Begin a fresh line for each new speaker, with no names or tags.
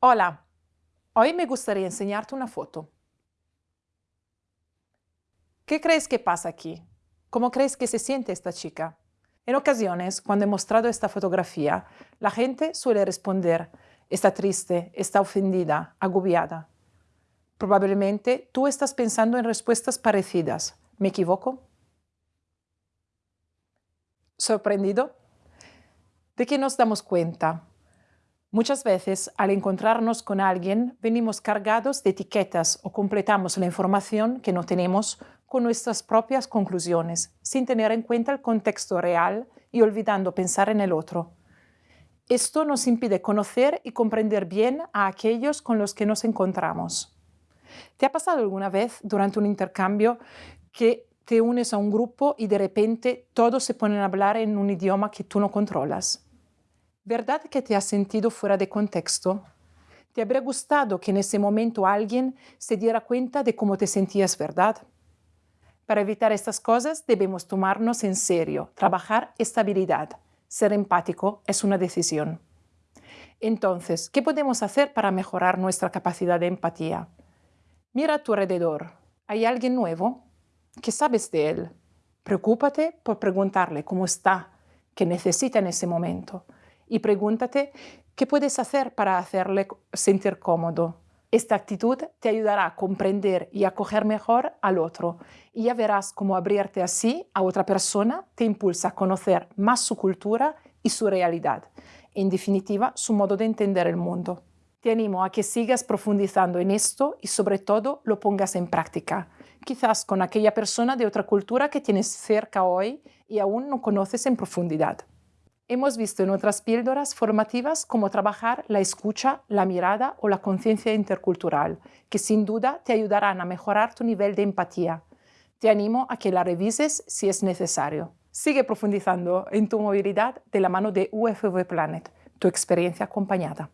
Hola, hoy me gustaría enseñarte una foto. ¿Qué crees que pasa aquí? ¿Cómo crees que se siente esta chica? En ocasiones, cuando he mostrado esta fotografía, la gente suele responder, está triste, está ofendida, agobiada. Probablemente tú estás pensando en respuestas parecidas. ¿Me equivoco? ¿Sorprendido? ¿De qué nos damos cuenta? Muchas veces, al encontrarnos con alguien, venimos cargados de etiquetas o completamos la información que no tenemos con nuestras propias conclusiones, sin tener en cuenta el contexto real y olvidando pensar en el otro. Esto nos impide conocer y comprender bien a aquellos con los que nos encontramos. ¿Te ha pasado alguna vez durante un intercambio que te unes a un grupo y de repente todos se ponen a hablar en un idioma que tú no controlas? ¿Verdad que te has sentido fuera de contexto? ¿Te habría gustado que en ese momento alguien se diera cuenta de cómo te sentías, verdad? Para evitar estas cosas debemos tomarnos en serio, trabajar estabilidad. Ser empático es una decisión. Entonces, ¿qué podemos hacer para mejorar nuestra capacidad de empatía? Mira a tu alrededor. ¿Hay alguien nuevo? ¿Qué sabes de él? Preocúpate por preguntarle cómo está, qué necesita en ese momento y pregúntate qué puedes hacer para hacerle sentir cómodo. Esta actitud te ayudará a comprender y acoger mejor al otro y ya verás cómo abrirte así a otra persona te impulsa a conocer más su cultura y su realidad, en definitiva su modo de entender el mundo. Te animo a que sigas profundizando en esto y sobre todo lo pongas en práctica, quizás con aquella persona de otra cultura que tienes cerca hoy y aún no conoces en profundidad. Hemos visto en otras píldoras formativas cómo trabajar la escucha, la mirada o la conciencia intercultural, que sin duda te ayudarán a mejorar tu nivel de empatía. Te animo a que la revises si es necesario. Sigue profundizando en tu movilidad de la mano de UFV Planet, tu experiencia acompañada.